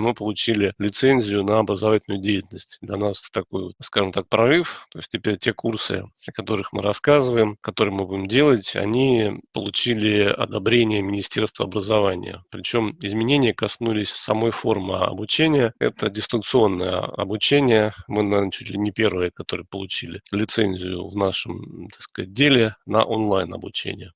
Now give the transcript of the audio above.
мы получили лицензию на образовательную деятельность. Для нас это такой, скажем так, прорыв. То есть теперь те курсы, о которых мы рассказываем, которые мы будем делать, они получили одобрение Министерства образования. Причем изменения коснулись самой формы обучения. Это дистанционное обучение. Мы, наверное, чуть ли не первые, которые получили лицензию в нашем, так сказать, деле на онлайн обучение.